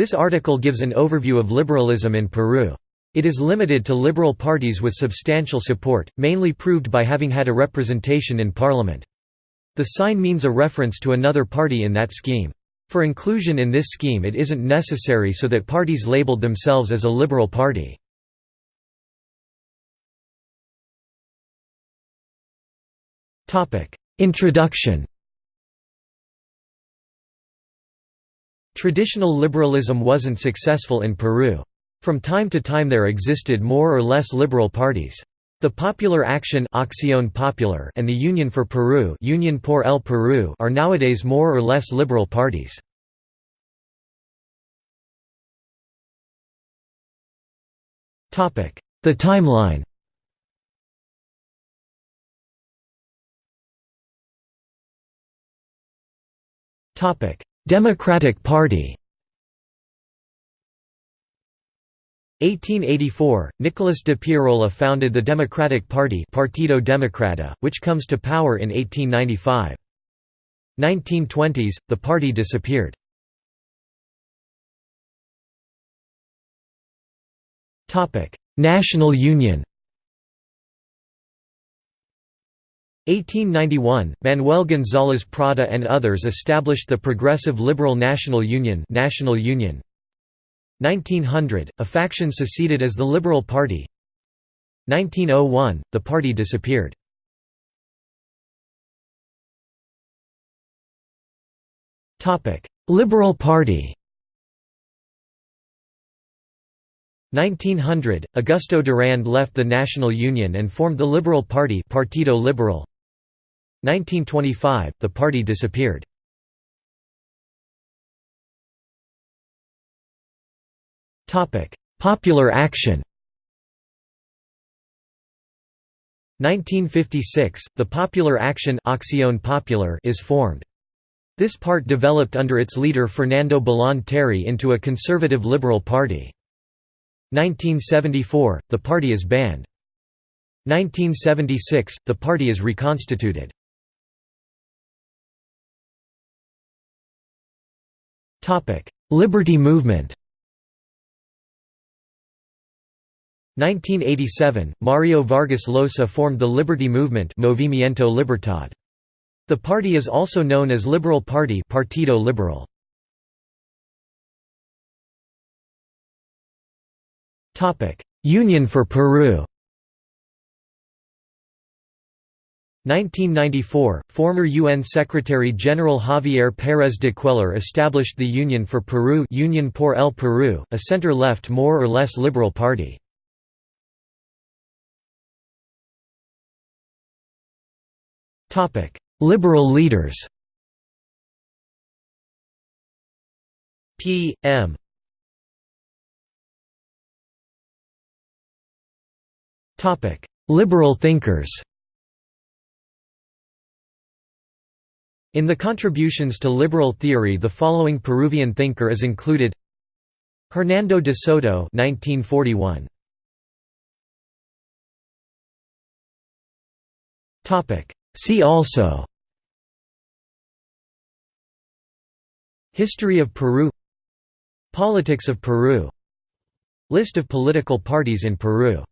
This article gives an overview of liberalism in Peru. It is limited to liberal parties with substantial support, mainly proved by having had a representation in parliament. The sign means a reference to another party in that scheme. For inclusion in this scheme it isn't necessary so that parties labeled themselves as a liberal party. Introduction Traditional liberalism wasn't successful in Peru. From time to time there existed more or less liberal parties. The Popular Action Acción Popular and the Union for Peru, Union por el Peru are nowadays more or less liberal parties. The timeline Democratic Party 1884, Nicolas de Piérola founded the Democratic Party Partido Democrata, which comes to power in 1895. 1920s, the party disappeared. National Union 1891, Manuel González Prada and others established the Progressive Liberal National Union, National Union. 1900, a faction seceded as the Liberal Party. 1901, the party disappeared. Liberal Party. 1900, Augusto Durand left the National Union and formed the Liberal Party Partido Liberal. 1925, the party disappeared. Popular Action 1956, the Popular Action Popular is formed. This part developed under its leader Fernando Belaúnde Terry into a conservative liberal party. 1974, the party is banned. 1976, the party is reconstituted. Liberty movement 1987, Mario Vargas Llosa formed the Liberty Movement Movimiento Libertad. The party is also known as Liberal Party Partido Liberal. Union for Peru 1994, former UN Secretary-General Javier Pérez de Cuéllar established the Union for Peru Union por el Peru, a center-left more or less liberal party. liberal leaders P. M. Liberal thinkers In the contributions to liberal theory the following Peruvian thinker is included. Hernando de Soto 1941. See also. History of Peru. Politics of Peru. List of political parties in Peru